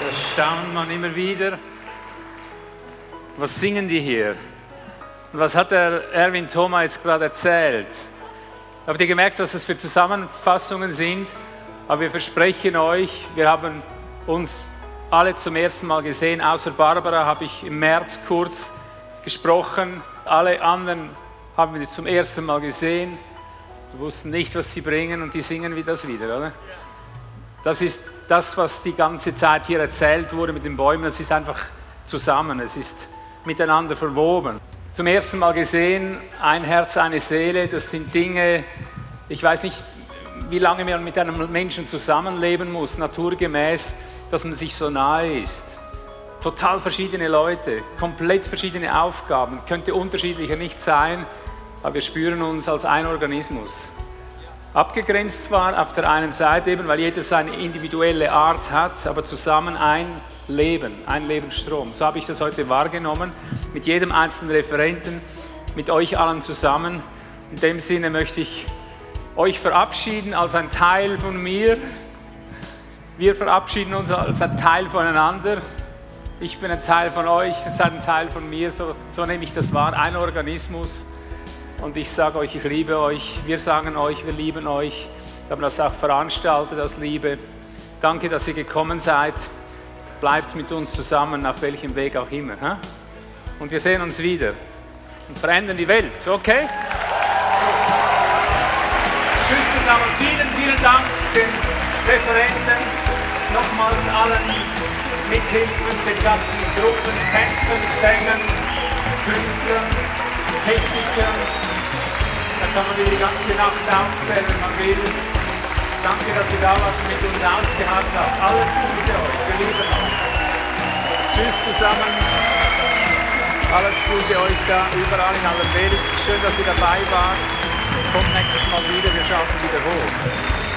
Das staunt man immer wieder. Was singen die hier? Was hat der Erwin Thoma jetzt gerade erzählt? Habt ihr gemerkt, was das für Zusammenfassungen sind? Aber wir versprechen euch, wir haben uns alle zum ersten Mal gesehen. Außer Barbara habe ich im März kurz gesprochen. Alle anderen haben wir zum ersten Mal gesehen. Wir wussten nicht, was sie bringen und die singen wie das wieder, oder? Das ist das, was die ganze Zeit hier erzählt wurde mit den Bäumen. Es ist einfach zusammen, es ist miteinander verwoben. Zum ersten Mal gesehen, ein Herz, eine Seele, das sind Dinge, ich weiß nicht, wie lange man mit einem Menschen zusammenleben muss, naturgemäß, dass man sich so nahe ist. Total verschiedene Leute, komplett verschiedene Aufgaben, könnte unterschiedlicher nicht sein, aber wir spüren uns als ein Organismus. Abgegrenzt zwar auf der einen Seite eben, weil jeder seine individuelle Art hat, aber zusammen ein Leben, ein Lebensstrom. So habe ich das heute wahrgenommen, mit jedem einzelnen Referenten, mit euch allen zusammen. In dem Sinne möchte ich euch verabschieden als ein Teil von mir. Wir verabschieden uns als ein Teil voneinander. Ich bin ein Teil von euch, ihr seid ein Teil von mir, so, so nehme ich das wahr, ein Organismus. Und ich sage euch, ich liebe euch. Wir sagen euch, wir lieben euch. Wir haben das auch veranstaltet aus Liebe. Danke, dass ihr gekommen seid. Bleibt mit uns zusammen, auf welchem Weg auch immer. Und wir sehen uns wieder und verändern die Welt. Okay? Tschüss zusammen. Vielen, vielen Dank den Referenten. Nochmals allen Mithilfen, den ganzen Gruppen, Tänzern, Sängern, Künstlern, Technikern. Kann man die ganze Nacht aufzählen, wenn man will. Danke, dass ihr da wart mit uns ausgehalten habt. Alles Gute euch. Wir lieben euch. Tschüss zusammen. Alles Gute euch da überall in aller Welt. Schön, dass ihr dabei wart. Kommt nächstes Mal wieder. Wir schauen wieder hoch.